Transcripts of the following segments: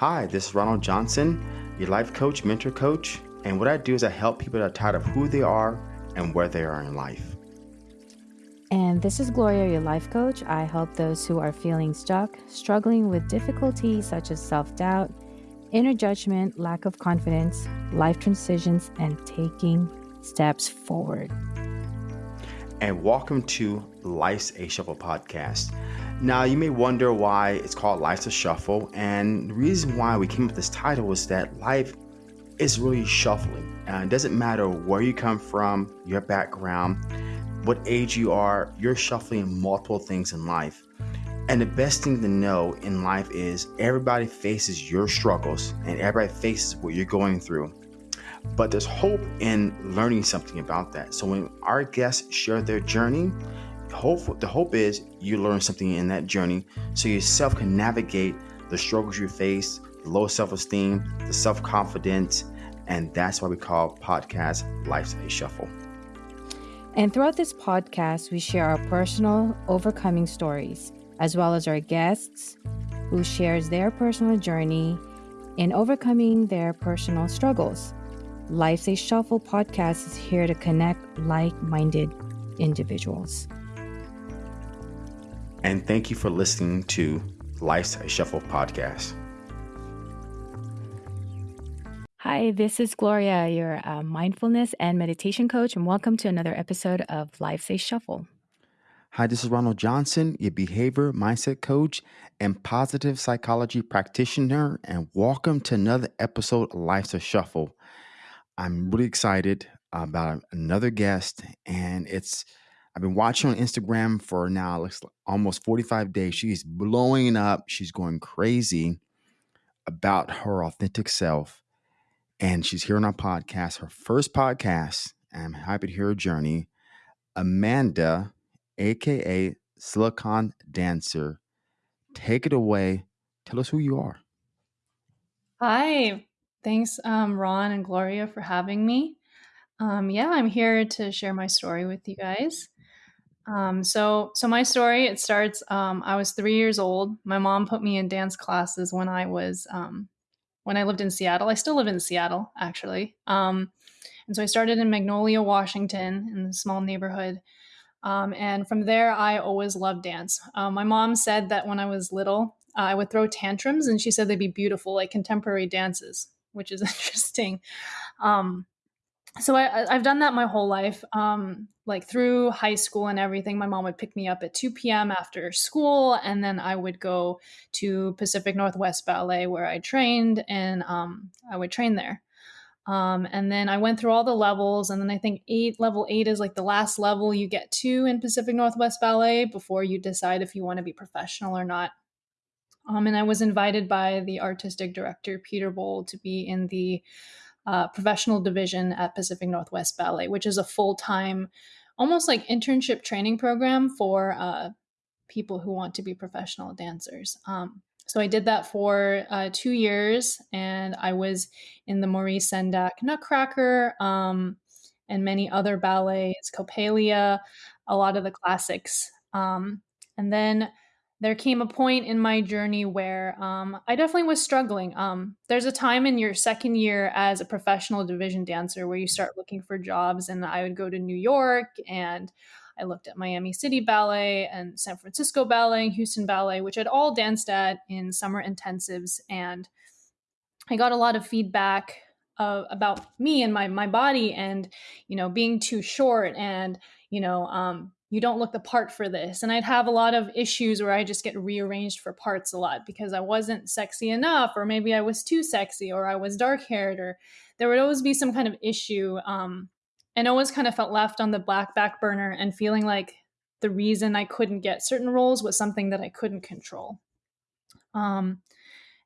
Hi, this is Ronald Johnson, your life coach, mentor coach. And what I do is I help people that are tired of who they are and where they are in life. And this is Gloria, your life coach. I help those who are feeling stuck, struggling with difficulties such as self doubt, inner judgment, lack of confidence, life transitions, and taking steps forward. And welcome to Life's a Shuffle podcast. Now, you may wonder why it's called Life's a Shuffle, and the reason why we came up with this title was that life is really shuffling. Uh, it doesn't matter where you come from, your background, what age you are, you're shuffling multiple things in life. And the best thing to know in life is everybody faces your struggles and everybody faces what you're going through. But there's hope in learning something about that. So when our guests share their journey, the hope is you learn something in that journey so yourself can navigate the struggles you face the low self-esteem the self-confidence and that's why we call podcast life's a shuffle. And throughout this podcast we share our personal overcoming stories as well as our guests who shares their personal journey in overcoming their personal struggles. Life's a shuffle podcast is here to connect like-minded individuals and thank you for listening to Life's a Shuffle podcast. Hi, this is Gloria, your uh, mindfulness and meditation coach, and welcome to another episode of Life's a Shuffle. Hi, this is Ronald Johnson, your behavior mindset coach and positive psychology practitioner, and welcome to another episode of Life's a Shuffle. I'm really excited about another guest, and it's I've been watching on Instagram for now looks almost 45 days. She's blowing up. She's going crazy about her authentic self. And she's here on our podcast, her first podcast. I'm happy to hear her journey. Amanda, aka Silicon Dancer. Take it away. Tell us who you are. Hi. Thanks, um, Ron and Gloria, for having me. Um, yeah, I'm here to share my story with you guys. Um, so, so my story it starts. Um, I was three years old. My mom put me in dance classes when I was um, when I lived in Seattle. I still live in Seattle, actually. Um, and so I started in Magnolia, Washington, in a small neighborhood. Um, and from there, I always loved dance. Um, my mom said that when I was little, uh, I would throw tantrums, and she said they'd be beautiful, like contemporary dances, which is interesting. Um, so I, have done that my whole life. Um, like through high school and everything, my mom would pick me up at 2 p.m. after school, and then I would go to Pacific Northwest Ballet where I trained, and um, I would train there. Um, and then I went through all the levels, and then I think eight level eight is like the last level you get to in Pacific Northwest Ballet before you decide if you want to be professional or not. Um, and I was invited by the artistic director Peter Boal to be in the uh, professional division at Pacific Northwest Ballet, which is a full time, almost like internship training program for uh, people who want to be professional dancers. Um, so I did that for uh, two years, and I was in the Maurice Sendak Nutcracker um, and many other ballets, Coppelia, a lot of the classics. Um, and then there came a point in my journey where um, I definitely was struggling. Um, there's a time in your second year as a professional division dancer where you start looking for jobs, and I would go to New York and I looked at Miami City Ballet and San Francisco Ballet, Houston Ballet, which I'd all danced at in summer intensives, and I got a lot of feedback uh, about me and my my body, and you know being too short, and you know um, you don't look the part for this. And I'd have a lot of issues where I just get rearranged for parts a lot because I wasn't sexy enough, or maybe I was too sexy, or I was dark haired, or there would always be some kind of issue. Um, and always kind of felt left on the black back burner and feeling like the reason I couldn't get certain roles was something that I couldn't control. Um,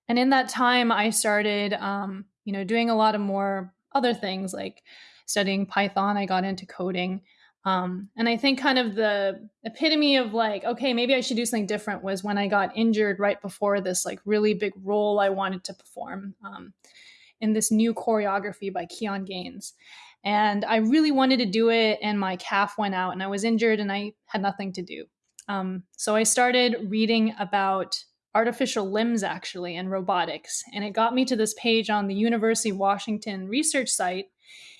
and in that time, I started, um, you know, doing a lot of more other things like studying Python. I got into coding. Um, and I think kind of the epitome of like, okay, maybe I should do something different was when I got injured right before this like really big role I wanted to perform um, in this new choreography by Keon Gaines. And I really wanted to do it, and my calf went out, and I was injured, and I had nothing to do. Um, so I started reading about artificial limbs actually and robotics. And it got me to this page on the University of Washington research site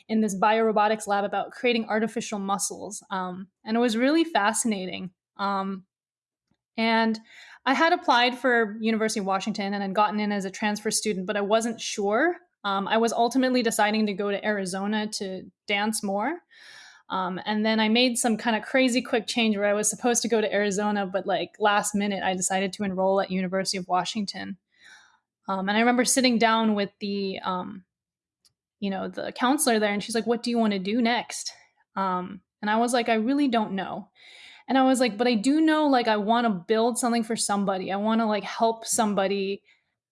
in this biorobotics lab about creating artificial muscles. Um, and it was really fascinating. Um, and I had applied for University of Washington and had gotten in as a transfer student, but I wasn't sure. Um, I was ultimately deciding to go to Arizona to dance more. Um, and then I made some kind of crazy quick change where I was supposed to go to Arizona, but like last minute, I decided to enroll at University of Washington. Um, and I remember sitting down with the, um, you know, the counselor there, and she's like, "What do you want to do next?" Um, and I was like, "I really don't know." And I was like, "But I do know, like, I want to build something for somebody. I want to like help somebody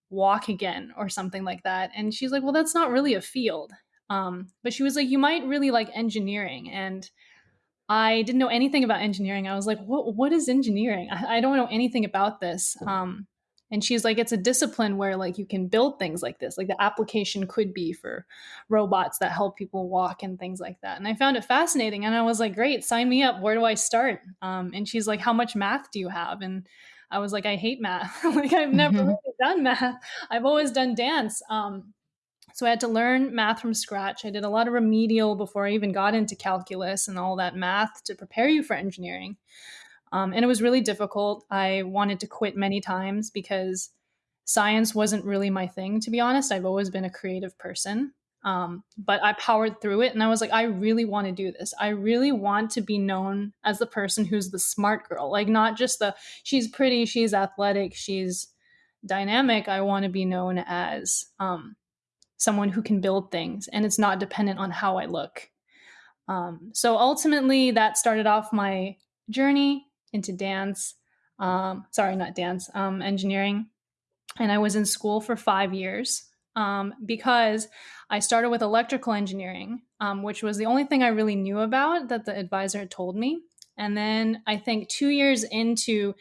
walk again or something like that." And she's like, "Well, that's not really a field." Um, but she was like, you might really like engineering. And I didn't know anything about engineering. I was like, what, what is engineering? I, I don't know anything about this. Um, and she's like, it's a discipline where like you can build things like this. Like the application could be for robots that help people walk and things like that. And I found it fascinating. And I was like, great, sign me up. Where do I start? Um, and she's like, how much math do you have? And I was like, I hate math. like I've never mm-hmm. really done math. I've always done dance. Um, so I had to learn math from scratch. I did a lot of remedial before I even got into calculus and all that math to prepare you for engineering. Um, and it was really difficult. I wanted to quit many times because science wasn't really my thing, to be honest. I've always been a creative person. Um, but I powered through it and I was like, I really want to do this. I really want to be known as the person who's the smart girl, like not just the she's pretty, she's athletic, she's dynamic. I want to be known as um, someone who can build things and it's not dependent on how I look. Um, so ultimately, that started off my journey into dance. Um, sorry, not dance, um, engineering. And I was in school for five years um, because I started with electrical engineering, um, which was the only thing I really knew about that the advisor had told me. And then I think two years into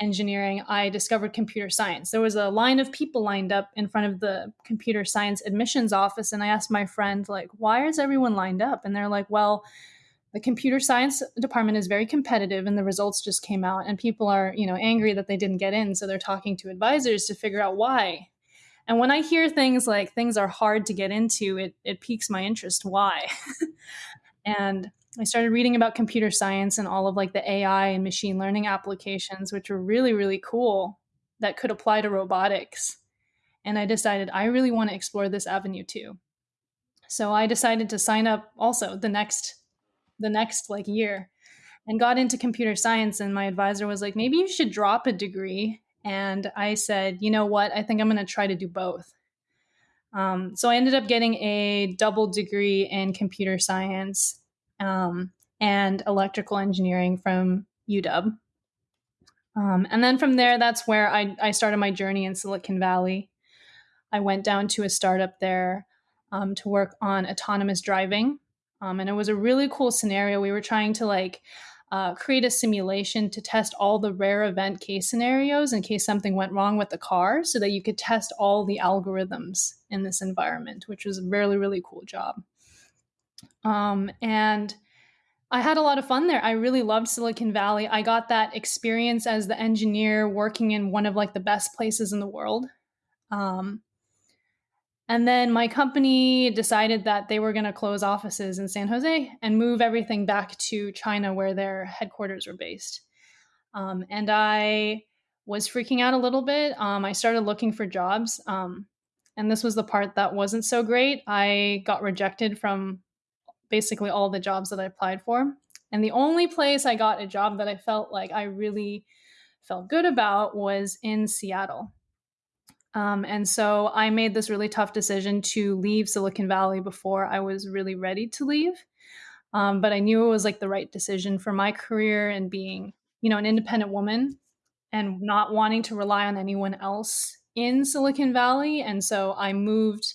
engineering, I discovered computer science. There was a line of people lined up in front of the computer science admissions office. And I asked my friend, like, why is everyone lined up? And they're like, well, the computer science department is very competitive and the results just came out and people are you know angry that they didn't get in so they're talking to advisors to figure out why and when i hear things like things are hard to get into it it piques my interest why and I started reading about computer science and all of like the AI and machine learning applications, which were really, really cool that could apply to robotics. And I decided I really want to explore this avenue too. So I decided to sign up also the next the next like year and got into computer science and my advisor was like maybe you should drop a degree and I said, you know what? I think I'm going to try to do both. Um, so I ended up getting a double degree in computer science um, and electrical engineering from UW. Um, and then from there, that's where I, I, started my journey in Silicon Valley. I went down to a startup there um, to work on autonomous driving. Um, and it was a really cool scenario. We were trying to like uh, create a simulation to test all the rare event case scenarios in case something went wrong with the car so that you could test all the algorithms in this environment, which was a really, really cool job. Um, and I had a lot of fun there. I really loved Silicon Valley. I got that experience as the engineer working in one of like the best places in the world. Um, and then my company decided that they were going to close offices in San Jose and move everything back to China where their headquarters were based. Um, and I was freaking out a little bit. Um, I started looking for jobs. Um, and this was the part that wasn't so great. I got rejected from basically all the jobs that I applied for. And the only place I got a job that I felt like I really felt good about was in Seattle. Um, and so I made this really tough decision to leave Silicon Valley before I was really ready to leave. Um, but I knew it was like the right decision for my career and being, you know, an independent woman and not wanting to rely on anyone else in Silicon Valley. And so I moved,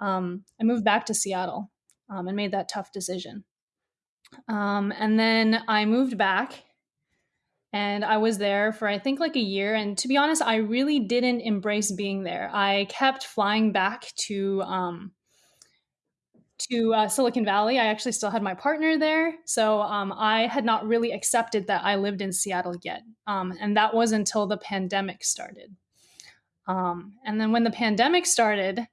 um, I moved back to Seattle um, and made that tough decision. Um, and then I moved back and I was there for I think like a year. And to be honest, I really didn't embrace being there. I kept flying back to um, to uh, Silicon Valley. I actually still had my partner there. So um, I had not really accepted that I lived in Seattle yet. Um, and that was until the pandemic started. Um, and then when the pandemic started,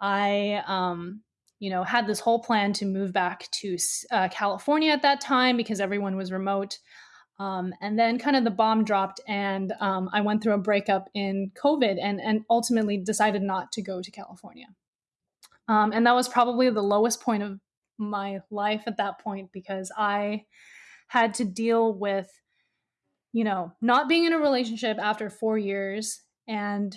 I, um, you know, had this whole plan to move back to uh, California at that time because everyone was remote. Um, and then kind of the bomb dropped, and um, I went through a breakup in COVID, and and ultimately decided not to go to California. Um, and that was probably the lowest point of my life at that point because I had to deal with, you know, not being in a relationship after four years and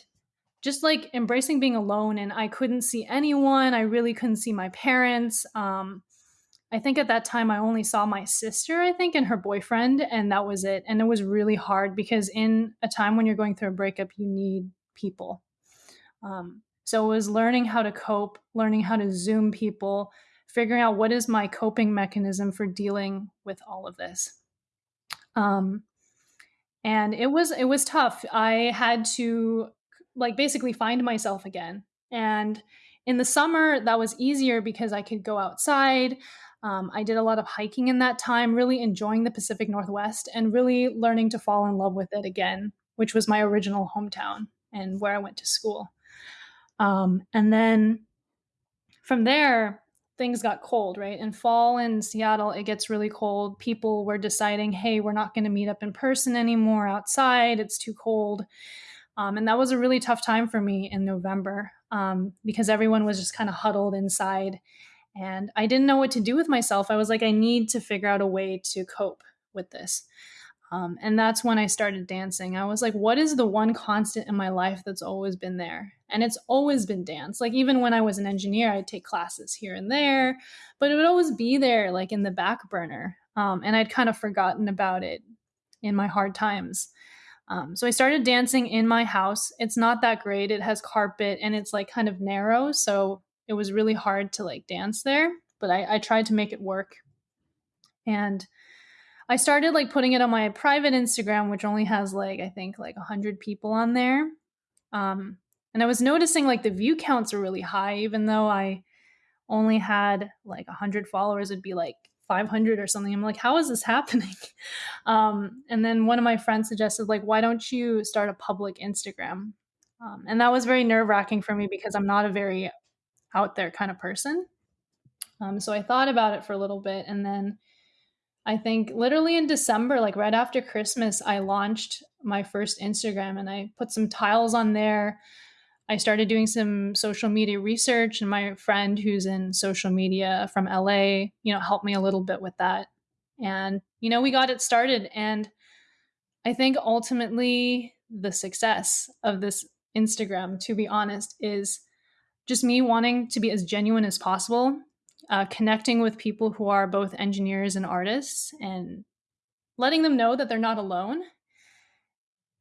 just like embracing being alone. And I couldn't see anyone. I really couldn't see my parents. Um, I think at that time I only saw my sister, I think, and her boyfriend, and that was it. And it was really hard because in a time when you're going through a breakup, you need people. Um, so it was learning how to cope, learning how to Zoom people, figuring out what is my coping mechanism for dealing with all of this. Um, and it was it was tough. I had to like basically find myself again. And in the summer, that was easier because I could go outside. Um, I did a lot of hiking in that time, really enjoying the Pacific Northwest and really learning to fall in love with it again, which was my original hometown and where I went to school. Um, and then from there, things got cold, right? In fall in Seattle, it gets really cold. People were deciding, hey, we're not going to meet up in person anymore outside. It's too cold. Um, and that was a really tough time for me in November um, because everyone was just kind of huddled inside and I didn't know what to do with myself. I was like, I need to figure out a way to cope with this. Um, and that's when I started dancing. I was like, what is the one constant in my life that's always been there? And it's always been dance. Like, even when I was an engineer, I'd take classes here and there, but it would always be there, like in the back burner. Um, and I'd kind of forgotten about it in my hard times. Um, so I started dancing in my house. It's not that great. It has carpet and it's like kind of narrow. So it was really hard to like dance there, but I, I tried to make it work. And I started like putting it on my private Instagram, which only has like, I think like 100 people on there. Um, and I was noticing like the view counts are really high, even though I only had like 100 followers, it'd be like 500 or something. I'm like, how is this happening? Um, and then one of my friends suggested, like, why don't you start a public Instagram? Um, and that was very nerve wracking for me because I'm not a very out there kind of person. Um, so I thought about it for a little bit. And then I think literally in December, like right after Christmas, I launched my first Instagram and I put some tiles on there. I started doing some social media research, and my friend who's in social media from LA, you know, helped me a little bit with that. And, you know, we got it started. And I think ultimately the success of this Instagram, to be honest, is just me wanting to be as genuine as possible, uh, connecting with people who are both engineers and artists, and letting them know that they're not alone.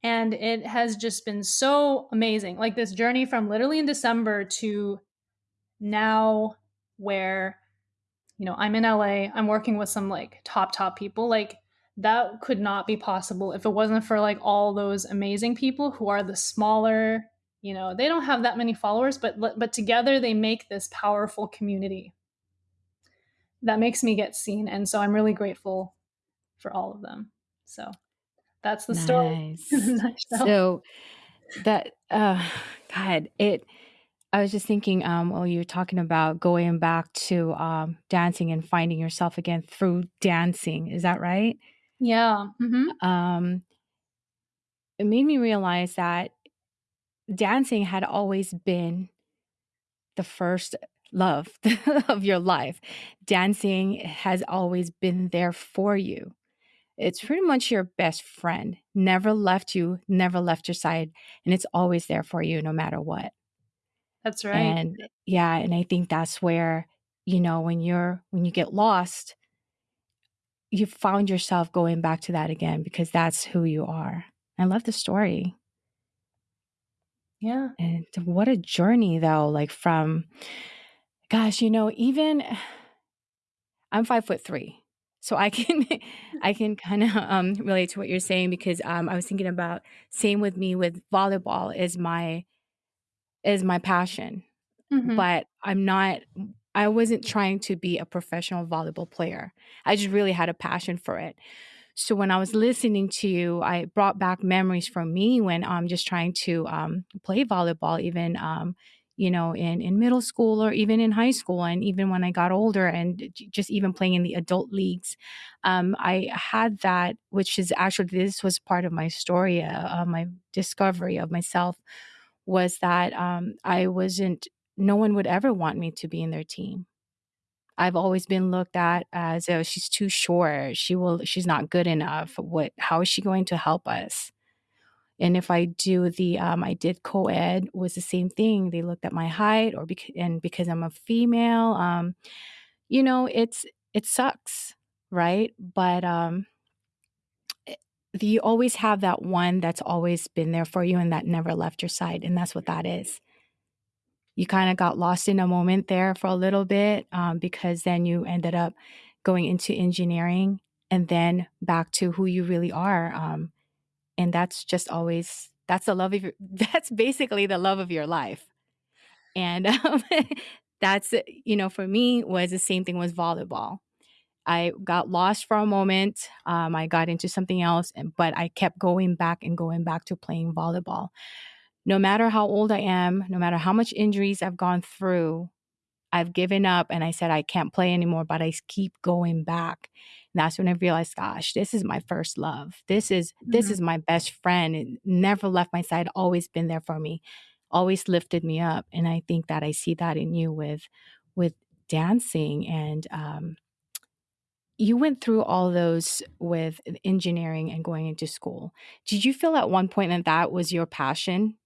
And it has just been so amazing. Like this journey from literally in December to now, where, you know, I'm in LA, I'm working with some like top, top people. Like that could not be possible if it wasn't for like all those amazing people who are the smaller you know they don't have that many followers but but together they make this powerful community. That makes me get seen and so i'm really grateful for all of them. So that's the nice. story so that uh god it i was just thinking um while you were talking about going back to um dancing and finding yourself again through dancing is that right? Yeah mm-hmm. um it made me realize that dancing had always been the first love of your life. Dancing has always been there for you. It's pretty much your best friend. Never left you, never left your side, and it's always there for you no matter what. That's right. And yeah, and I think that's where, you know, when you're when you get lost, you found yourself going back to that again because that's who you are. I love the story. Yeah. And what a journey though, like from gosh, you know, even I'm five foot three. So I can I can kind of um, relate to what you're saying because um, I was thinking about same with me with volleyball is my is my passion, mm-hmm. but I'm not I wasn't trying to be a professional volleyball player. I just really had a passion for it. So when I was listening to you, I brought back memories from me when I'm just trying to um, play volleyball, even um, you know in in middle school or even in high school, and even when I got older, and just even playing in the adult leagues. Um, I had that, which is actually this was part of my story, uh, my discovery of myself, was that um, I wasn't. No one would ever want me to be in their team I've always been looked at as oh she's too short. She will she's not good enough. What how is she going to help us? And if I do the um, I did co-ed was the same thing. They looked at my height or because and because I'm a female, um, you know, it's it sucks, right? But um eh, you always have that one that's always been there for you and that never left your side. And that's what that is you kind of got lost in a moment there for a little bit um, because then you ended up going into engineering and then back to who you really are. Um, and that's just always that's the love of your that's basically the love of your life. And um, that's you know for me was the same thing was volleyball. I got lost for a moment. Um, I got into something else, and, but I kept going back and going back to playing volleyball no matter how old I am, no matter how much injuries I've gone through, I've given up and I said I can't play anymore, but I keep going back. And that's when I realized, gosh, this is my first love. This is mm-hmm. this is my best friend. It never left my side, always been there for me, always lifted me up. And I think that I see that in you with with dancing and um, you went through all those with engineering and going into school. Did you feel at one point that that was your passion?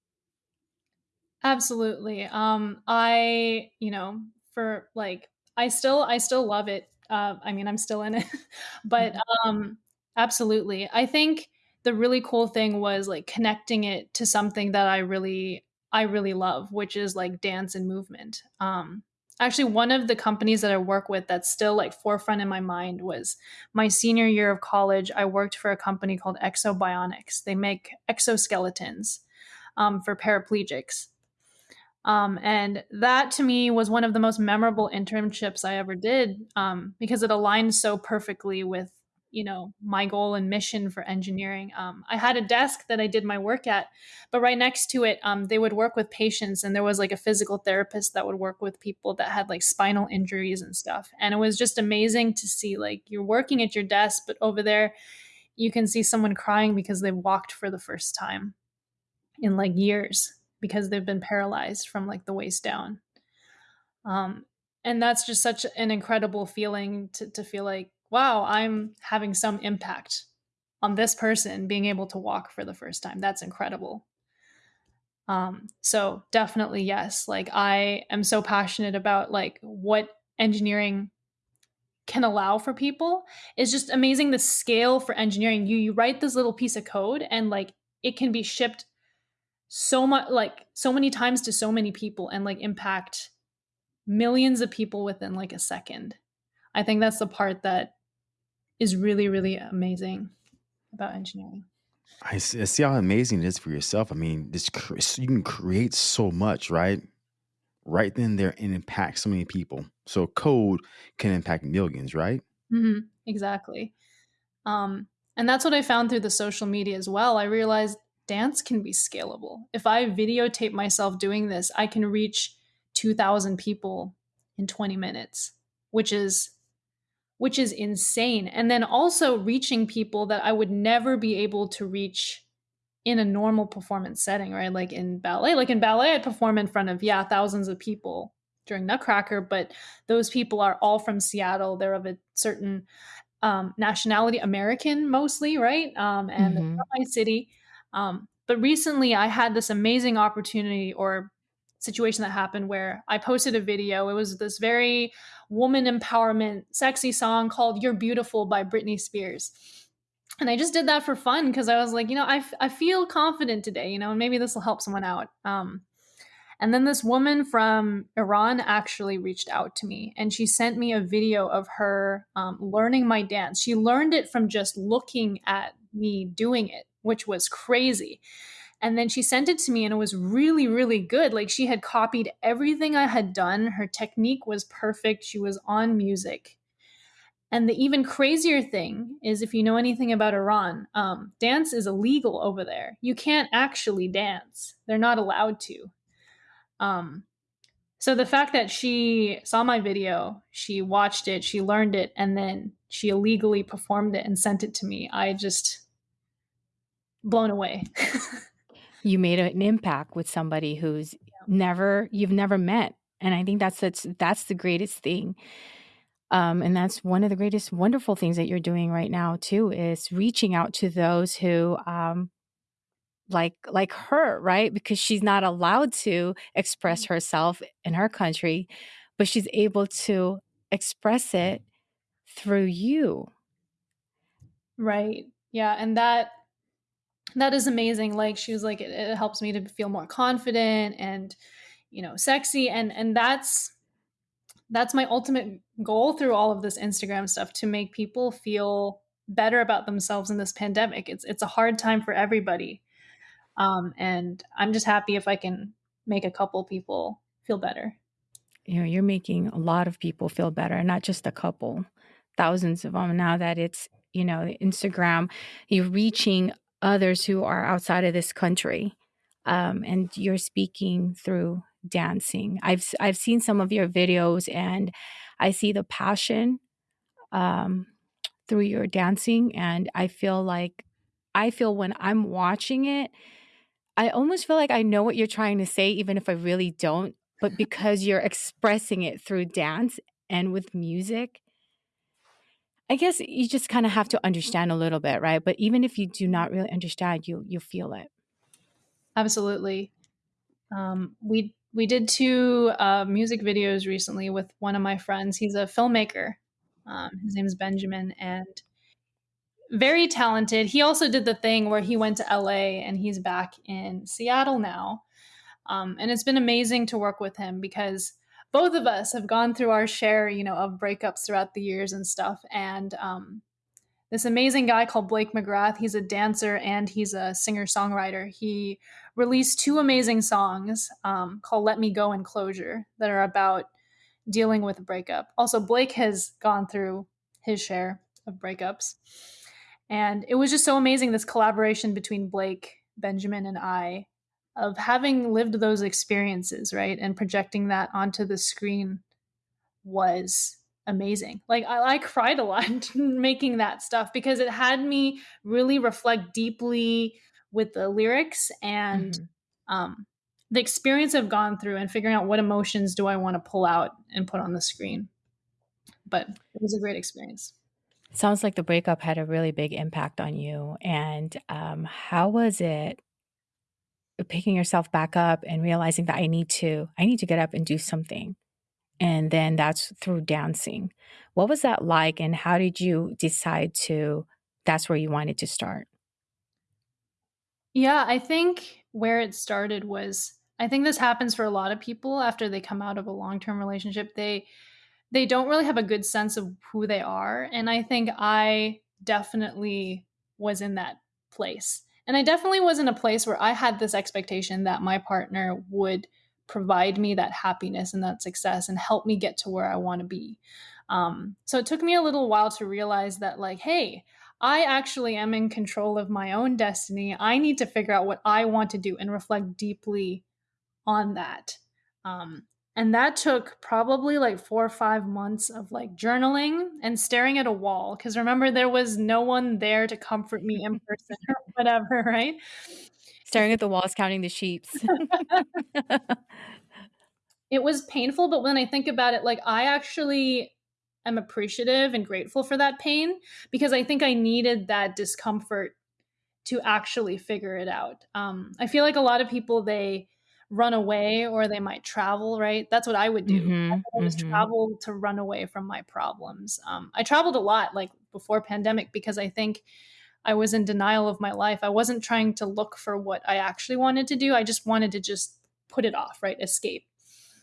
Absolutely. Um, I, you know, for like, I still, I still love it. Uh, I mean, I'm still in it, but mm-hmm. um, absolutely. I think the really cool thing was like connecting it to something that I really, I really love, which is like dance and movement. Um, actually, one of the companies that I work with that's still like forefront in my mind was my senior year of college. I worked for a company called Ekso Bionics. They make exoskeletons um, for paraplegics um, and that to me was one of the most memorable internships I ever did um, because it aligned so perfectly with you know my goal and mission for engineering. Um, i had a desk that i did my work at but right next to it um, they would work with patients and there was like a physical therapist that would work with people that had like spinal injuries and stuff. And it was just amazing to see like you're working at your desk but over there you can see someone crying because they walked for the first time in like years because they've been paralyzed from like the waist down. Um, and that's just such an incredible feeling to, to feel like, wow, I'm having some impact on this person being able to walk for the first time. That's incredible. Um, so definitely yes. Like I am so passionate about like what engineering can allow for people It's just amazing the scale for engineering you you write this little piece of code and like it can be shipped so much like so many times to so many people and like impact millions of people within like a second. I think that's the part that is really really amazing about engineering. I see how amazing it is for yourself. I mean, this you can create so much, right? Right then, there, and impact so many people. So code can impact millions, right? Mm-hmm. Exactly. Um, and that's what I found through the social media as well. I realized dance can be scalable. If I videotape myself doing this, I can reach 2000 people in 20 minutes, which is which is insane. And then also reaching people that I would never be able to reach in a normal performance setting, right? Like in ballet, like in ballet I perform in front of yeah, thousands of people during Nutcracker, but those people are all from Seattle. They're of a certain um, nationality, American mostly, right? Um, and mm-hmm. my city. Um, but recently, I had this amazing opportunity or situation that happened where I posted a video. It was this very woman empowerment, sexy song called You're Beautiful by Britney Spears. And I just did that for fun because I was like, you know, I, I feel confident today, you know, and maybe this will help someone out. Um, and then this woman from Iran actually reached out to me and she sent me a video of her um, learning my dance. She learned it from just looking at me doing it which was crazy. And then she sent it to me and it was really, really good. Like she had copied everything I had done. Her technique was perfect. She was on music. And the even crazier thing is if you know anything about Iran, um, dance is illegal over there. You can't actually dance, they're not allowed to. Um, so the fact that she saw my video, she watched it, she learned it, and then she illegally performed it and sent it to me, I just blown away. you made an impact with somebody who's yeah. never you've never met and i think that's that's that's the greatest thing um, and that's one of the greatest wonderful things that you're doing right now too is reaching out to those who um, like like her right because she's not allowed to express mm-hmm. herself in her country but she's able to express it through you right yeah and that that is amazing like she was like it, it helps me to feel more confident and you know sexy and and that's that's my ultimate goal through all of this Instagram stuff to make people feel better about themselves in this pandemic. It's it's a hard time for everybody. Um, and I'm just happy if I can make a couple people feel better. You know, you're making a lot of people feel better, not just a couple, thousands of them. Now that it's, you know, Instagram, you're reaching others who are outside of this country. Um, and you're speaking through dancing. I've I've seen some of your videos and I see the passion um, through your dancing, and I feel like I feel when I'm watching it, I almost feel like I know what you're trying to say, even if I really don't. But because you're expressing it through dance and with music, I guess you just kind of have to understand a little bit, right? But even if you do not really understand, you you feel it. Absolutely. Um, we we did two uh, music videos recently with one of my friends. He's a filmmaker. Um, his name is Benjamin, and very talented. He also did the thing where he went to LA and he's back in Seattle now. Um, and it's been amazing to work with him because both of us have gone through our share, you know, of breakups throughout the years and stuff. And um, this amazing guy called Blake McGrath. He's a dancer and he's a singer songwriter. He released two amazing songs um, called Let Me Go and Closure that are about dealing with a breakup. Also, Blake has gone through his share of breakups. And it was just so amazing this collaboration between Blake, Benjamin, and I of having lived those experiences, right? And projecting that onto the screen was amazing. Like I, I cried a lot making that stuff because it had me really reflect deeply with the lyrics and mm-hmm. um, the experience I've gone through and figuring out what emotions do I want to pull out and put on the screen. But it was a great experience. Sounds like the breakup had a really big impact on you. And um, how was it picking yourself back up and realizing that I need to, I need to get up and do something? and then that's through dancing. What was that like, and how did you decide to? That's where you wanted to start. Yeah, I think where it started was I think this happens for a lot of people after they come out of a long-term relationship. They they don't really have a good sense of who they are, and I think I definitely was in that place. And I definitely was in a place where I had this expectation that my partner would provide me that happiness and that success and help me get to where I want to be. Um, so it took me a little while to realize that, like, hey, I actually am in control of my own destiny. I need to figure out what I want to do and reflect deeply on that. Um, and that took probably like four or five months of like journaling and staring at a wall. Cause remember, there was no one there to comfort me in person or whatever, right? Staring at the walls, counting the sheeps. it was painful, but when I think about it, like I actually am appreciative and grateful for that pain because I think I needed that discomfort to actually figure it out. Um, I feel like a lot of people they run away or they might travel. Right, that's what I would do. Mm-hmm, I would mm-hmm. travel to run away from my problems. Um, I traveled a lot, like before pandemic, because I think I was in denial of my life. I wasn't trying to look for what I actually wanted to do. I just wanted to just put it off, right? Escape.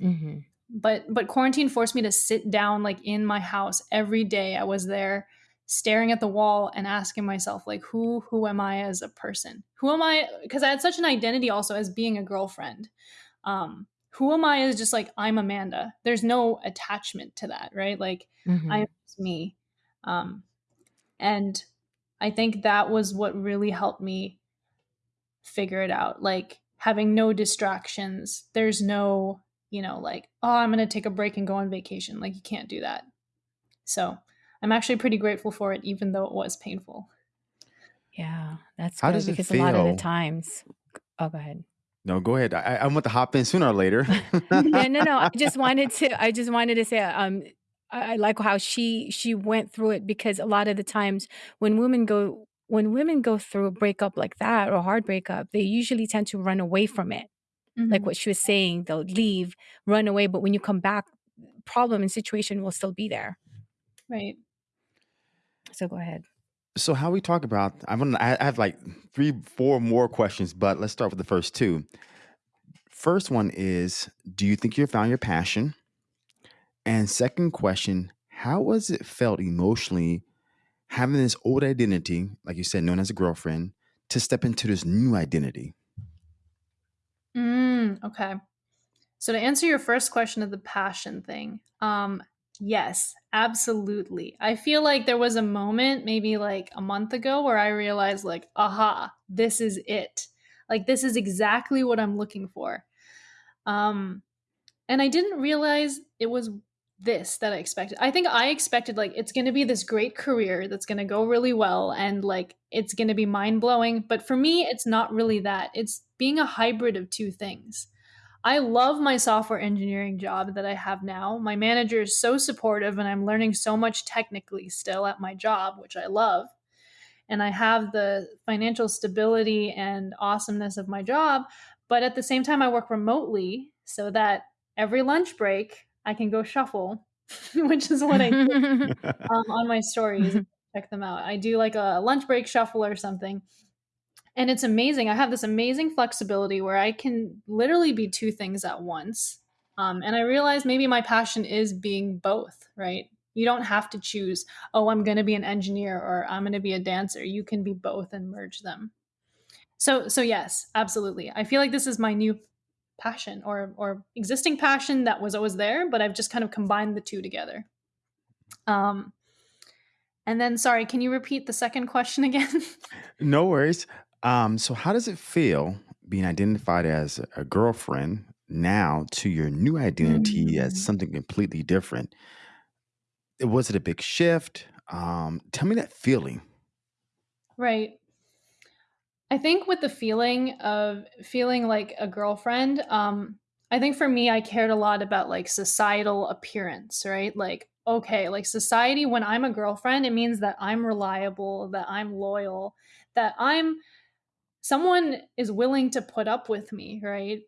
Mm-hmm. But but quarantine forced me to sit down like in my house every day. I was there staring at the wall and asking myself like who who am i as a person? Who am i because i had such an identity also as being a girlfriend. Um who am i is just like i'm amanda? There's no attachment to that right? Like mm-hmm. i'm me. Um and i think that was what really helped me figure it out. Like having no distractions. There's no you know like oh i'm going to take a break and go on vacation. Like you can't do that. So I'm actually pretty grateful for it, even though it was painful. Yeah, that's How good does it because a lot of the times. Oh, go ahead. No, go ahead. I, I want to hop in sooner or later. yeah, no, no. I just wanted to. I just wanted to say. Um, I, I like how she she went through it because a lot of the times when women go when women go through a breakup like that or a hard breakup, they usually tend to run away from it. Mm-hmm. Like what she was saying, they'll leave, run away, but when you come back, problem and situation will still be there. Right. So go ahead. So how we talk about I'm gonna I have like three, four more questions, but let's start with the first two. First one is do you think you found your passion? And second question, how was it felt emotionally having this old identity, like you said, known as a girlfriend, to step into this new identity? Mm, okay. So to answer your first question of the passion thing, um, Yes, absolutely. I feel like there was a moment, maybe like a month ago, where I realized, like, aha, this is it. Like, this is exactly what I'm looking for. Um, and I didn't realize it was this that I expected. I think I expected, like, it's going to be this great career that's going to go really well and, like, it's going to be mind blowing. But for me, it's not really that. It's being a hybrid of two things. I love my software engineering job that I have now. My manager is so supportive, and I'm learning so much technically still at my job, which I love. And I have the financial stability and awesomeness of my job. But at the same time, I work remotely so that every lunch break I can go shuffle, which is what I do um, on my stories. Check them out. I do like a lunch break shuffle or something and it's amazing. I have this amazing flexibility where I can literally be two things at once. Um, and I realize maybe my passion is being both, right? You don't have to choose, oh, I'm going to be an engineer or I'm going to be a dancer. You can be both and merge them. So, so yes, absolutely. I feel like this is my new passion or or existing passion that was always there, but I've just kind of combined the two together. Um, and then, sorry, can you repeat the second question again? no worries. Um, so how does it feel being identified as a girlfriend now to your new identity mm. as something completely different? Was it a big shift? Um, tell me that feeling. Right. I think with the feeling of feeling like a girlfriend, um, I think for me, I cared a lot about like societal appearance, right? Like, okay, like society, when I'm a girlfriend, it means that I'm reliable, that I'm loyal, that I'm someone is willing to put up with me, right?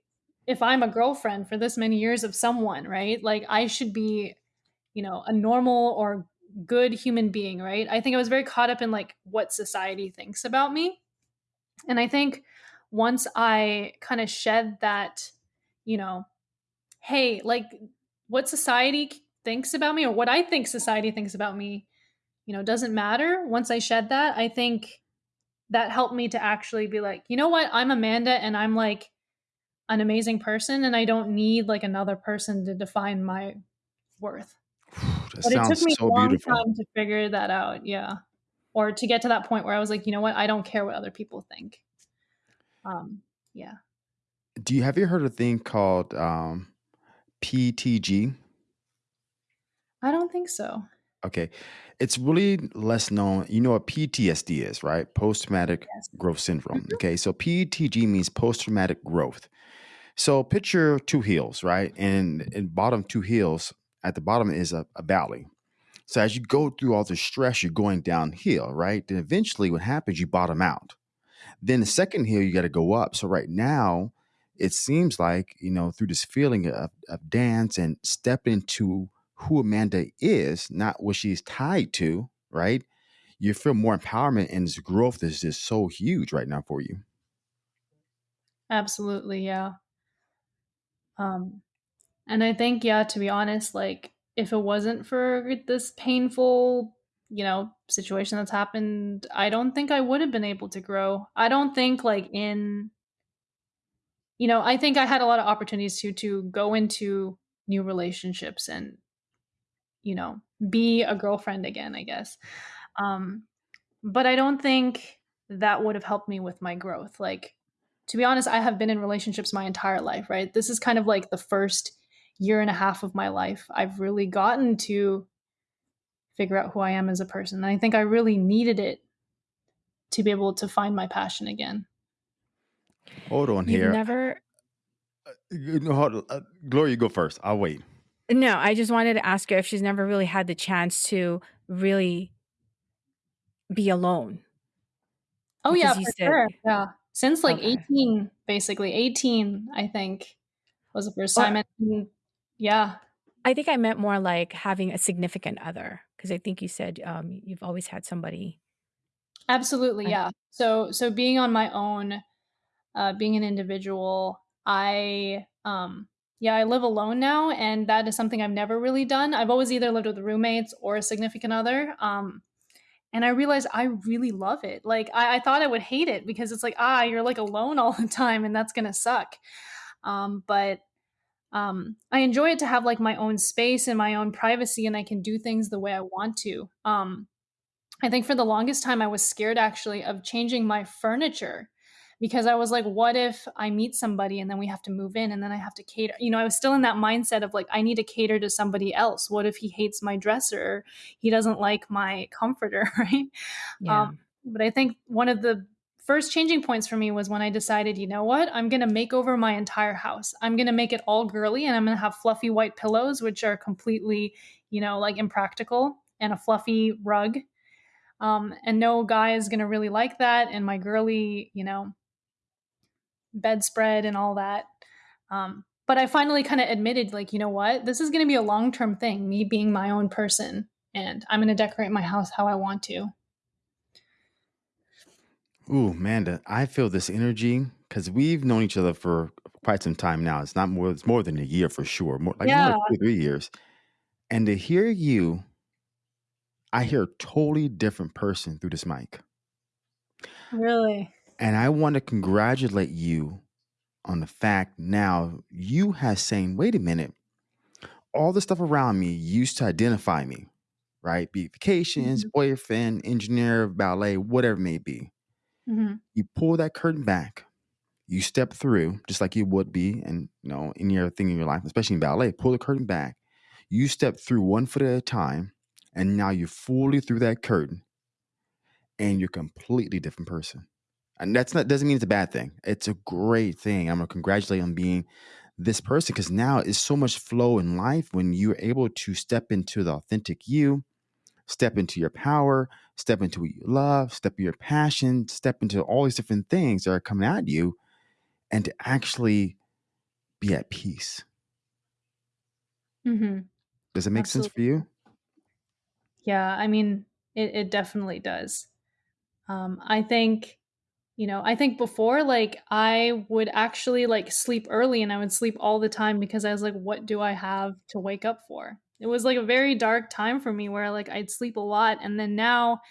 If I'm a girlfriend for this many years of someone, right? Like I should be, you know, a normal or good human being, right? I think I was very caught up in like what society thinks about me. And I think once I kind of shed that, you know, hey, like what society thinks about me or what I think society thinks about me, you know, doesn't matter. Once I shed that, I think that helped me to actually be like, you know what? I'm Amanda and I'm like an amazing person and I don't need like another person to define my worth. that but it took me so a long beautiful. time to figure that out. Yeah. Or to get to that point where I was like, you know what? I don't care what other people think. Um, yeah. Do you have you heard a thing called um, PTG? I don't think so. Okay. It's really less known. You know what PTSD is, right? Post traumatic yes. growth syndrome. Mm-hmm. Okay. So PTG means post traumatic growth. So picture two hills, right? And in bottom two hills, at the bottom is a, a valley. So as you go through all the stress, you're going downhill, right? Then eventually what happens, you bottom out. Then the second hill, you got to go up. So right now, it seems like, you know, through this feeling of, of dance and step into who Amanda is, not what she's tied to, right? You feel more empowerment and this growth is just so huge right now for you. Absolutely, yeah. Um and I think yeah, to be honest, like if it wasn't for this painful you know, situation that's happened, I don't think I would have been able to grow. I don't think like in you know, I think I had a lot of opportunities to to go into new relationships and you know, be a girlfriend again, I guess. Um but I don't think that would have helped me with my growth. Like to be honest, I have been in relationships my entire life, right? This is kind of like the first year and a half of my life I've really gotten to figure out who I am as a person. And I think I really needed it to be able to find my passion again. Hold on You've here. never. You know, hold on. Uh, Gloria, you go first. I'll wait. No, I just wanted to ask her if she's never really had the chance to really be alone. Oh yeah, for said- sure. Yeah. Since like Okay. 18, basically. 18, I think, was the first time. And yeah. I think I meant more like having a significant other because I think you said um, you've always had somebody. Absolutely, yeah. So so being on my own, uh, being an individual, I um yeah, I live alone now, and that is something I've never really done. I've always either lived with roommates or a significant other. Um, and I realized I really love it. Like I, I thought I would hate it because it's like ah, you're like alone all the time, and that's gonna suck. Um, but um, I enjoy it to have like my own space and my own privacy, and I can do things the way I want to. Um, I think for the longest time, I was scared actually of changing my furniture because I was like, what if I meet somebody and then we have to move in and then I have to cater? You know, I was still in that mindset of like, I need to cater to somebody else. What if he hates my dresser? He doesn't like my comforter, right? Yeah. Um, but I think one of the first changing points for me was when I decided, you know what? I'm going to make over my entire house. I'm going to make it all girly and I'm going to have fluffy white pillows, which are completely, you know, like impractical, and a fluffy rug. Um, and no guy is going to really like that. And my girly, you know, bedspread and all that. Um, but I finally kind of admitted, like, you know what? This is going to be a long term thing, me being my own person. And I'm going to decorate my house how I want to. Ooh, Amanda, I feel this energy because we've known each other for quite some time now. It's not more, it's more than a year for sure. More like Yeah. more two, three years. And to hear you, I hear a totally different person through this mic. Really? And I want to congratulate you on the fact now you have saying, wait a minute, all the stuff around me used to identify me, right? Be it vacations, Mhm. boyfriend, engineer, ballet, whatever it may be. hmm You pull that curtain back, you step through, just like you would be and you know, in your thing in your life, especially in ballet, pull the curtain back. You step through one foot at a time, and now you're fully through that curtain, and you're a completely different person. And that's not doesn't mean it's a bad thing. It's a great thing. I'm gonna congratulate on being this person because now it's so much flow in life when you're able to step into the authentic you, step into your power, step into what you love, step into your passion, step into all these different things that are coming at you, and to actually be at peace. hmm Does it make sense for you? Yeah, I mean, it, it definitely does. Um, I think, you know, I think before, like, I would actually like sleep early and I would sleep all the time because I was like, what do I have to wake up for? It was like a very dark time for me where like I'd sleep a lot. And then now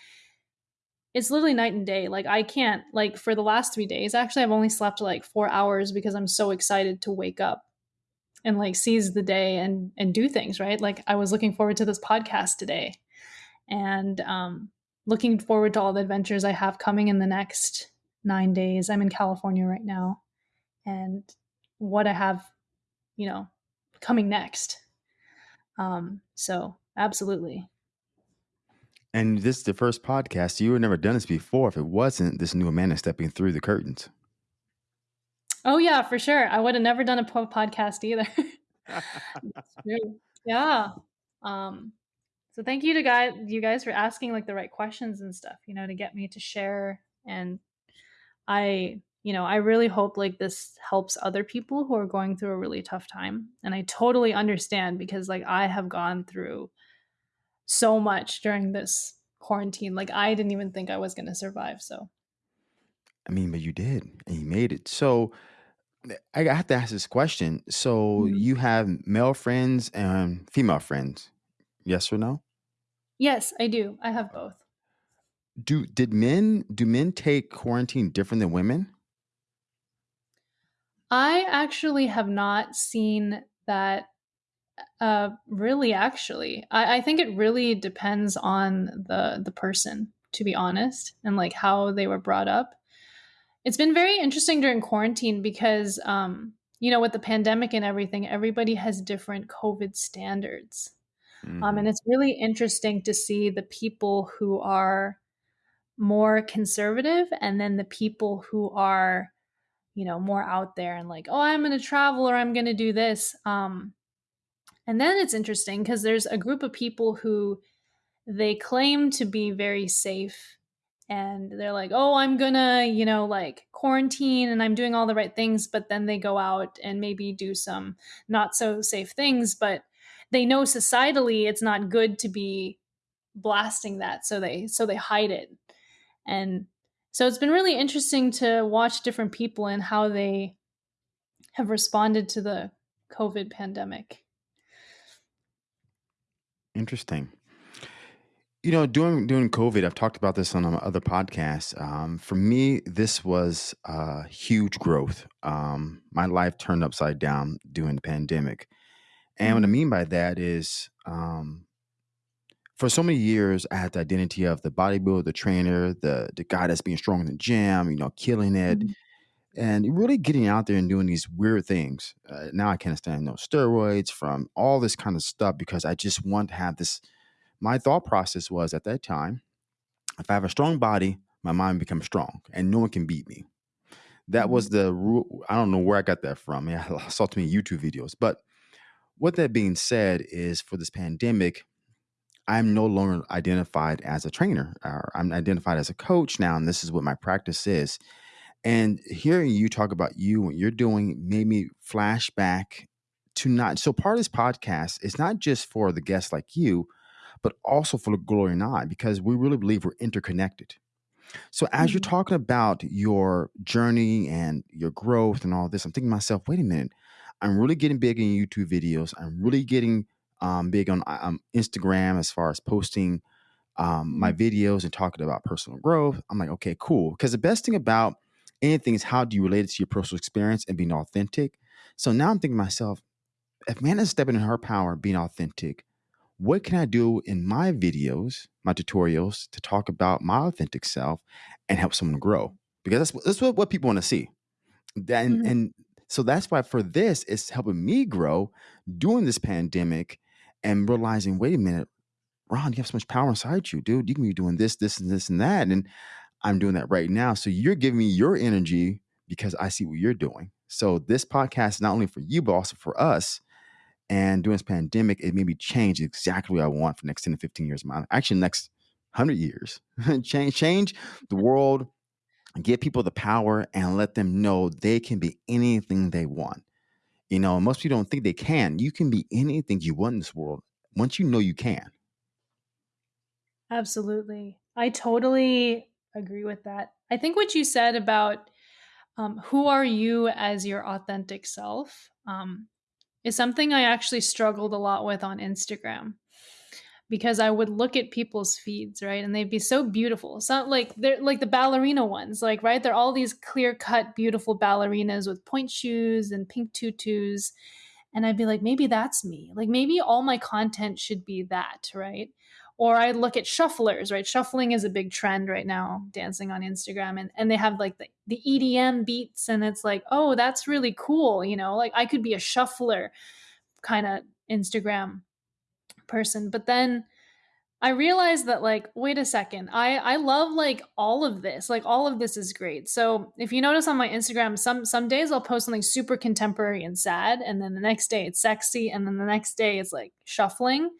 it's literally night and day. Like, I can't, like, for the last three days, actually, I've only slept like four hours because I'm so excited to wake up and like seize the day and and do things right like i was looking forward to this podcast today and um, looking forward to all the adventures I have coming in the next nine days. I'm in California right now, and what I have, you know, coming next. Um, so absolutely, And this is the first podcast. You had never done this before if it wasn't this new Amanda stepping through the curtains. oh yeah, for sure. I would have never done a po- podcast either. Yeah. Um, so thank you to guys, you guys for asking like the right questions and stuff, you know, to get me to share. And I, you know, I really hope like this helps other people who are going through a really tough time. And I totally understand because like I have gone through so much during this quarantine. Like I didn't even think I was going to survive. So I mean, but you did, and you made it. So I have to ask this question. So Mhm. you have male friends and female friends, yes or no? Yes, I do. I have both. Do did men do men take quarantine different than women? I actually have not seen that uh really actually. I, I think it really depends on the the person, to be honest, and like how they were brought up. It's been very interesting during quarantine because um, you know, with the pandemic and everything, everybody has different COVID standards. Um, and hmm it's really interesting to see the people who are more conservative and then the people who are you know more out there and like oh i'm going to travel or i'm going to do this um and then it's interesting because there's a group of people who they claim to be very safe and they're like oh i'm gonna you know like quarantine and i'm doing all the right things but then they go out and maybe do some not so safe things but they know societally it's not good to be blasting that so they so they hide it and so it's been really interesting to watch different people and how they have responded to the COVID pandemic. Interesting. You know, during during COVID, I've talked about this on um, other podcasts. Um, for me, this was uh, huge growth. Um, my life turned upside down during the pandemic, and what I Mhm. mean by that is, um, for so many years, I had the identity of the bodybuilder, the trainer, the the guy that's being strong in the gym, you know, killing it, Mhm. and really getting out there and doing these weird things. Uh, now I can't stand no steroids from all this kind of stuff because I just want to have this. My thought process was at that time, if I have a strong body, my mind becomes strong, and no one can beat me. That was Mhm. the rule. I don't know where I got that from. Yeah, I saw too many YouTube videos. But with that being said, is for this pandemic, I'm no longer identified as a trainer. Or I'm identified as a coach now, and this is what my practice is. And hearing you talk about you and you're doing made me flashback to not. So part of this podcast is not just for the guests like you, but also for the Gloria and I, because we really believe we're interconnected. So as you're Mhm. talking about your journey and your growth and all this, I'm thinking to myself, wait a minute, I'm really getting big in YouTube videos. I'm really getting um, big on uh, um, Instagram as far as posting um, my Mhm. videos and talking about personal growth. I'm like, okay, cool. Because the best thing about anything is how do you relate it to your personal experience and being authentic. So now I'm thinking to myself, if man is stepping in her power, being authentic, what can I do in my videos, my tutorials, to talk about my authentic self and help someone grow? Because that's that's what, what people want to see. Then Mhm. and so that's why for this, it's helping me grow during this pandemic and realizing, wait a minute, Ron, you have so much power inside you, dude. You can be doing this, this, and this and that. And I'm doing that right now. So you're giving me your energy because I see what you're doing. So this podcast is not only for you, but also for us and during this pandemic, it made me change exactly what I want for the next 10 to 15 years of my life. Actually, next 100 years. change, change the mm-hmm. world, give people the power, and let them know they can be anything they want. You know, most people don't think they can. You can be anything you want in this world once you know you can. Absolutely. I totally agree with that. I think what you said about um, who are you as your authentic self um, is something I actually struggled a lot with on Instagram. Because I would look at people's feeds, right? And they'd be so beautiful. So like they're like the ballerina ones, like right? They're all these clear-cut, beautiful ballerinas with pointe shoes and pink tutus. And I'd be like, maybe that's me. Like maybe all my content should be that, right? Or I look at shufflers, right? Shuffling is a big trend right now, dancing on Instagram, and, and they have like the, the EDM beats, and it's like, oh, that's really cool, you know, like I could be a shuffler kind of Instagram person. But then I realized that like wait a second. I I love like all of this. Like all of this is great. So, if you notice on my Instagram, some some days I'll post something super contemporary and sad and then the next day it's sexy and then the next day it's like shuffling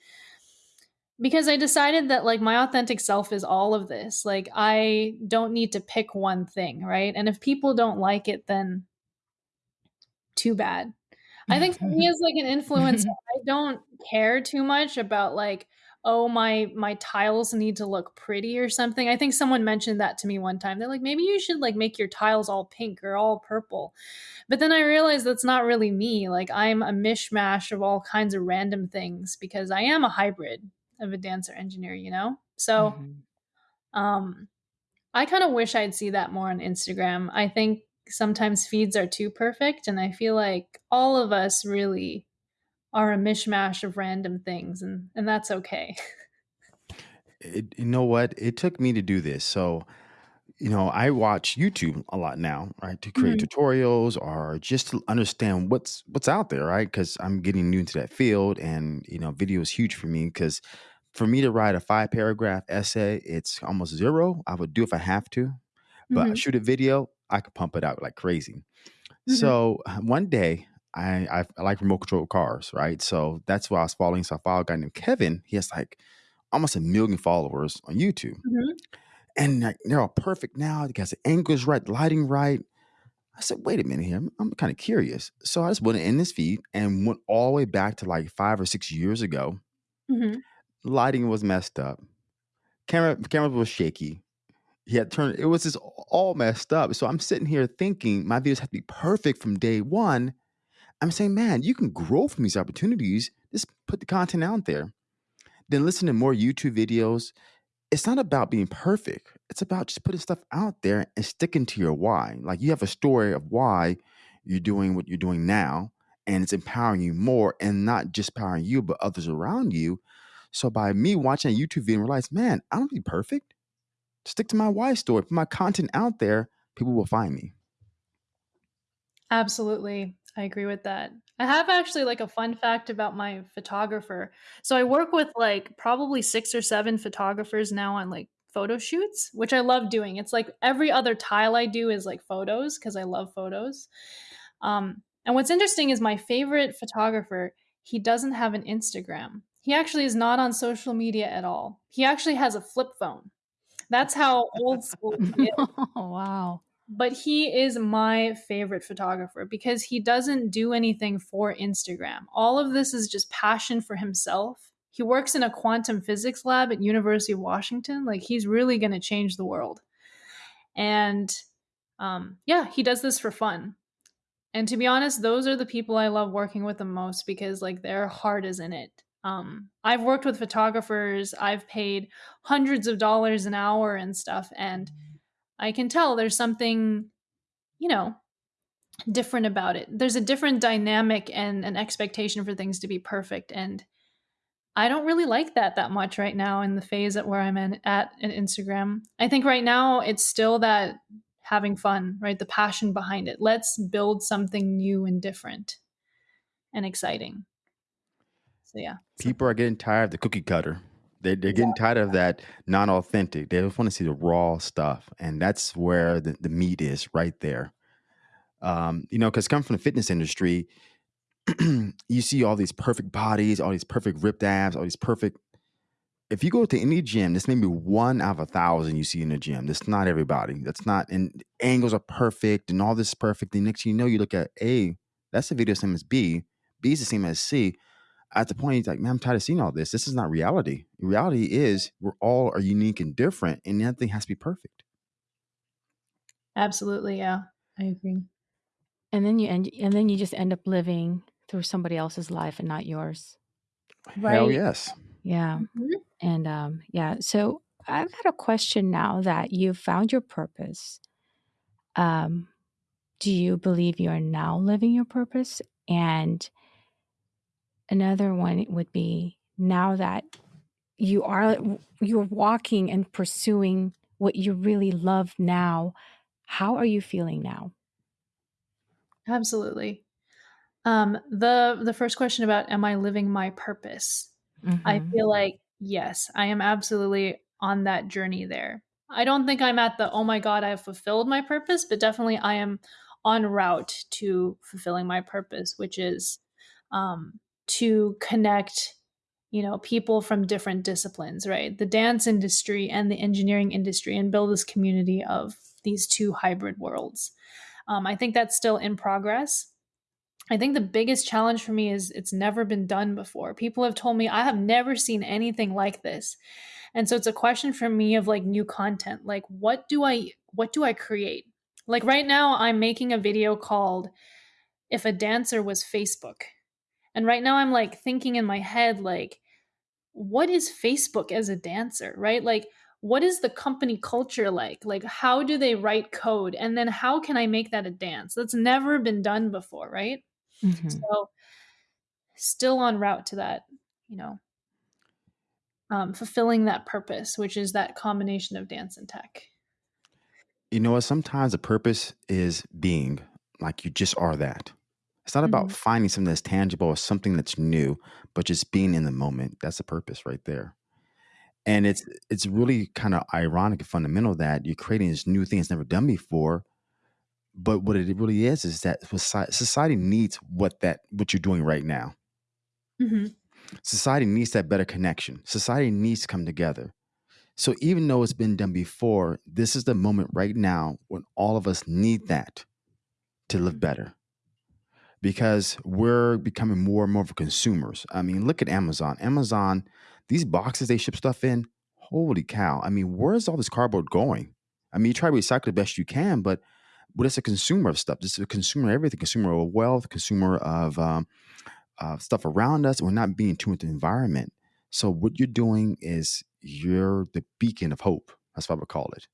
because I decided that like my authentic self is all of this. Like I don't need to pick one thing, right? And if people don't like it then too bad. I think for me as like an influencer, I don't care too much about like, oh my my tiles need to look pretty or something. I think someone mentioned that to me one time. They're like, maybe you should like make your tiles all pink or all purple. But then I realized that's not really me. Like I'm a mishmash of all kinds of random things because I am a hybrid. of a dancer engineer, you know? So mm-hmm. um I kind of wish I'd see that more on Instagram. I think sometimes feeds are too perfect and I feel like all of us really are a mishmash of random things and and that's okay. It, you know what? It took me to do this. So you know, I watch YouTube a lot now, right, to create Mhm. tutorials or just to understand what's what's out there, right? Because I'm getting new into that field, and you know, video is huge for me. Because for me to write a five paragraph essay, it's almost zero. I would do if I have to, but Mhm. shoot a video, I could pump it out like crazy. Mhm. So one day, I, I I like remote control cars, right? So that's why I was following. So I followed a guy named Kevin. He has like almost a million followers on YouTube Mhm. and like, they're all perfect now. They got the angles right, lighting right. I said, wait a minute here. I'm, I'm kind of curious. So I just went in this feed and went all the way back to like five or six years ago. Mhm. Lighting was messed up. Camera camera was shaky. He had turned it was just all messed up. So I'm sitting here thinking my videos have to be perfect from day one. I'm saying, man, you can grow from these opportunities. Just put the content out there. Then listen to more YouTube videos it's not about being perfect. It's about just putting stuff out there and sticking to your why. Like you have a story of why you're doing what you're doing now, and it's empowering you more and not just empowering you, but others around you. So by me watching a YouTube video and realize, man, I don't be perfect. Stick to my why story, put my content out there, people will find me. Absolutely. I agree with that. I have actually like a fun fact about my photographer. So I work with like probably six or seven photographers now on like photo shoots, which I love doing. It's like every other tile I do is like photos because I love photos. Um, and what's interesting is my favorite photographer, he doesn't have an Instagram. He actually is not on social media at all. He actually has a flip phone. That's how old school oh, wow but he is my favorite photographer because he doesn't do anything for Instagram. All of this is just passion for himself. He works in a quantum physics lab at University of Washington. Like he's really going to change the world. And um, yeah, he does this for fun. And to be honest, those are the people I love working with the most because like their heart is in it. Um, I've worked with photographers. I've paid hundreds of dollars an hour and stuff, and I can tell there's something, you know, different about it. There's a different dynamic and an expectation for things to be perfect. And I don't really like that that much right now in the phase at where I'm in, at in Instagram. I think right now it's still that having fun, right? The passion behind it. Let's build something new and different and exciting. Yeah. People are getting tired of the cookie cutter. They, they're getting tired of that non authentic. They just want to see the raw stuff. And that's where the, the meat is right there. Um, you know, because come from the fitness industry, you see all these perfect bodies, all these perfect ripped abs, all these perfect. If you go to any gym, this may be one out of a thousand you see in the gym. That's not everybody. That's not, and angles are perfect and all this is perfect. The next you know, you look at A, that's the video same as B. B is the same as C at the point he's like, man, I'm tired of seeing all this. This is not reality. Reality is we're all are unique and different, and nothing has to be perfect. Absolutely, yeah, I agree. And then you end, and then you just end up living through somebody else's life and not yours. Right. Hell yes. Yeah. Mm-hmm. And um, yeah. So I've got a question now that you've found your purpose. Um, do you believe you are now living your purpose? And another one would be now that you are you're walking and pursuing what you really love now how are you feeling now? Absolutely. Um the the first question about am i living my purpose? Mm-hmm. i feel like yes i am absolutely on that journey there. I don't think i'm at the oh my god i've fulfilled my purpose but definitely i am on route to fulfilling my purpose which is um to connect you know people from different disciplines right? The dance industry and the engineering industry and build this community of these two hybrid worlds. Um, i think that's still in progress. I think the biggest challenge for me is it's never been done before. People have told me i have never seen anything like this. And so it's a question for me of like new content. Like what do i what do i create? Like right now i'm making a video called if a dancer was facebook and right now I'm like thinking in my head, like, what is Facebook as a dancer, right? Like, what is the company culture like? Like, how do they write code? And then how can I make that a dance? That's never been done before, right? Mhm. So, still on route to that, you know, um, fulfilling that purpose, which is that combination of dance and tech. You know what? Sometimes the purpose is being like you just are that. It's not about Mhm. finding something that's tangible or something that's new, but just being in the moment. That's the purpose right there. And it's it's really kind of ironic and fundamental that you're creating this new thing that's never done before. But what it really is is that society needs what that what you're doing right now. Mhm. Society needs that better connection. Society needs to come together. So even though it's been done before, this is the moment right now when all of us need that to live better. Because we're becoming more and more of consumers. I mean, look at Amazon. Amazon, these boxes they ship stuff in, holy cow. I mean, where's all this cardboard going? I mean, you try to recycle the best you can, but but is a consumer of stuff? This is a consumer of everything, consumer of wealth, consumer of um, uh, stuff around us. We're not being tuned to the environment. So what you're doing is you're the beacon of hope. That's what I would call it.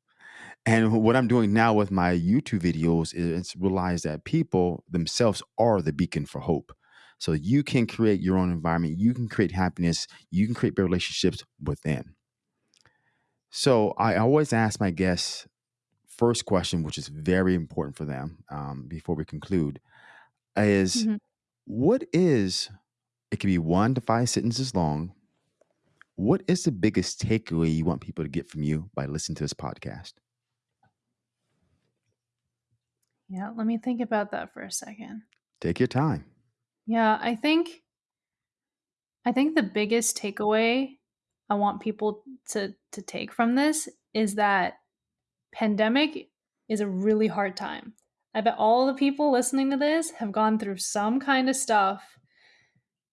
And what I'm doing now with my YouTube videos is realize that people themselves are the beacon for hope. So you can create your own environment. You can create happiness. You can create better relationships within. So I always ask my guests first question, which is very important for them um, before we conclude, is Mhm. what is it can be one to five sentences long. What is the biggest takeaway you want people to get from you by listening to this podcast? Yeah, let me think about that for a second. Take your time. Yeah, I think I think the biggest takeaway I want people to to take from this is that pandemic is a really hard time. I bet all the people listening to this have gone through some kind of stuff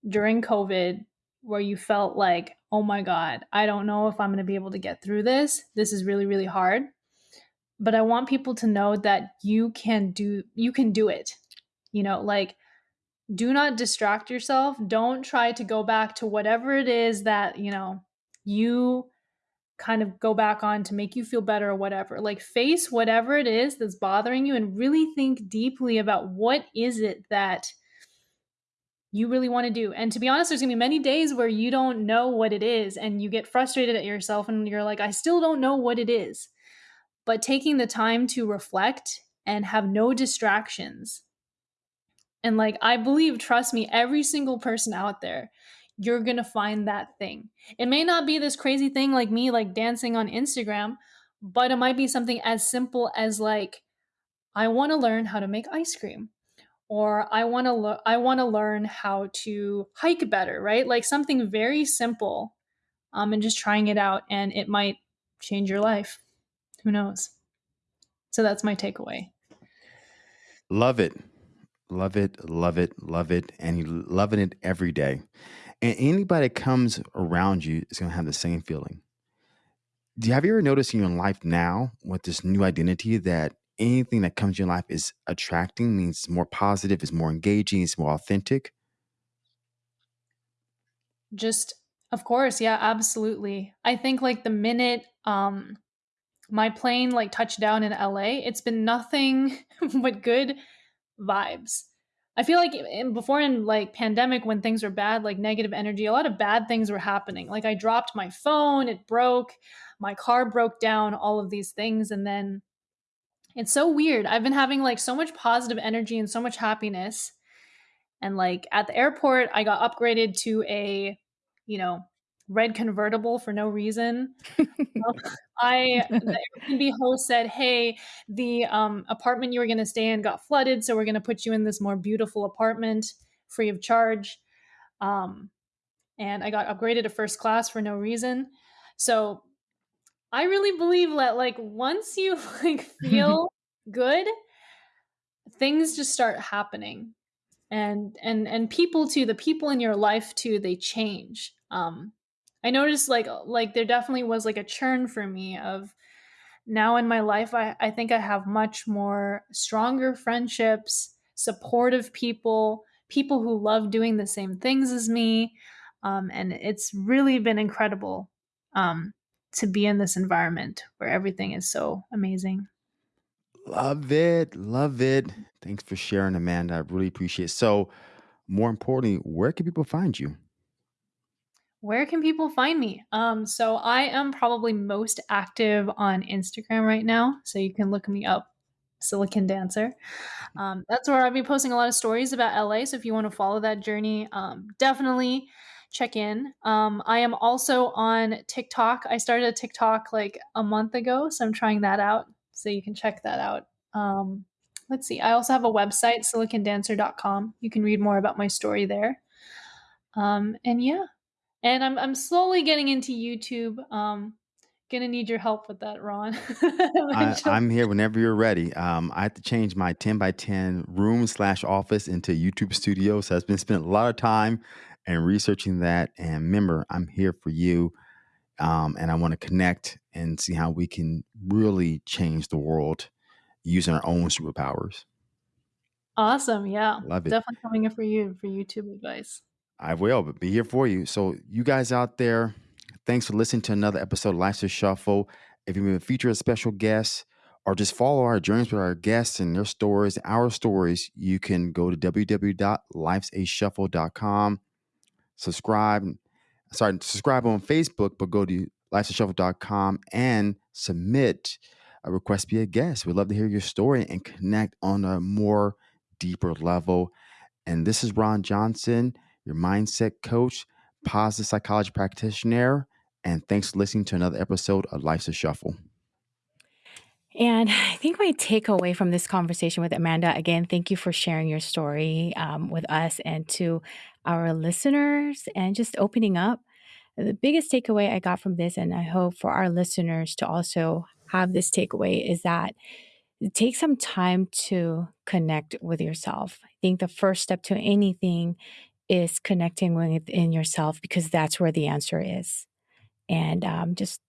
during COVID where you felt like, "Oh my god, I don't know if I'm going to be able to get through this. This is really really hard." But I want people to know that you can do you can do it. You know, like do not distract yourself. Don't try to go back to whatever it is that, you know, you kind of go back on to make you feel better or whatever. Like face whatever it is that's bothering you and really think deeply about what is it that you really want to do. And to be honest, there's going to be many days where you don't know what it is and you get frustrated at yourself and you're like, I still don't know what it is. But taking the time to reflect and have no distractions and like, I believe, trust me, every single person out there, you're going to find that thing. It may not be this crazy thing like me, like dancing on Instagram, but it might be something as simple as like, I want to learn how to make ice cream. Or I want to lo- I want to learn how to hike better, right? Like something very simple, um, and just trying it out, and it might change your life. Who knows? So that's my takeaway. Love it. Love it. Love it. Love it. And you loving it every day. And anybody that comes around you is going to have the same feeling. Do you have you ever noticed in your life now with this new identity that anything that comes in your life is attracting, means more positive, is more engaging, is more authentic? Just of course, yeah, absolutely. I think like the minute um my plane like touched down in LA, it's been nothing but good vibes. I feel like in, before in like pandemic when things were bad, like negative energy, a lot of bad things were happening. Like I dropped my phone, it broke, my car broke down, all of these things and then it's so weird. I've been having like so much positive energy and so much happiness. And like at the airport, I got upgraded to a, you know, red convertible for no reason. Um, I the Airbnb host said, "Hey, the um, apartment you were going to stay in got flooded, so we're going to put you in this more beautiful apartment free of charge." Um, and I got upgraded to first class for no reason. So I really believe that like once you like feel good, things just start happening. And and and people too, the people in your life too, they change. Um I noticed like like there definitely was like a churn for me of now in my life I, I think I have much more stronger friendships, supportive people, people who love doing the same things as me. Um, and it's really been incredible um, to be in this environment where everything is so amazing. Love it. Love it. Thanks for sharing, Amanda. I really appreciate it. So, more importantly, where can people find you? Where can people find me? Um, so I am probably most active on Instagram right now. So you can look me up, Silicon Dancer. Um, that's where I'll be posting a lot of stories about LA. So if you want to follow that journey, um, definitely check in. Um, I am also on TikTok. I started a TikTok like a month ago, so I'm trying that out. So you can check that out. Um, let's see. I also have a website, silicondancer.com. You can read more about my story there. Um, and yeah, and I'm I'm slowly getting into YouTube. Um, gonna need your help with that, Ron. I, I'm here whenever you're ready. Um, I had to change my 10 by 10 room slash office into YouTube studio. So I've been spending a lot of time and researching that. And remember, I'm here for you. Um, and I want to connect and see how we can really change the world using our own superpowers. Awesome. Yeah. Love it. Definitely coming in for you for YouTube advice. I will, be here for you. So, you guys out there, thanks for listening to another episode of Life's a Shuffle. If you want to feature a special guest or just follow our journeys with our guests and their stories, our stories, you can go to www.lifesashuffle.com. Subscribe. Sorry, subscribe on Facebook, but go to lifesashuffle.com and submit a request to be a guest. We'd love to hear your story and connect on a more deeper level. And this is Ron Johnson your mindset coach, positive psychology practitioner. And thanks for listening to another episode of Life's a Shuffle. And I think my takeaway from this conversation with Amanda, again, thank you for sharing your story um, with us and to our listeners and just opening up. The biggest takeaway I got from this, and I hope for our listeners to also have this takeaway, is that take some time to connect with yourself. I think the first step to anything is connecting within yourself because that's where the answer is. And um, just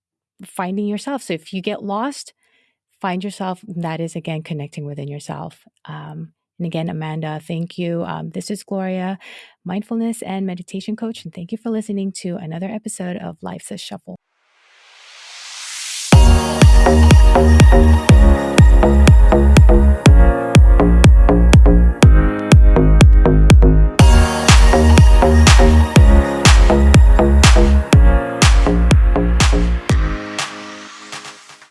finding yourself. So if you get lost, find yourself. That is again connecting within yourself. Um, and again, Amanda, thank you. Um, this is Gloria, mindfulness and meditation coach. And thank you for listening to another episode of Life's a Shuffle.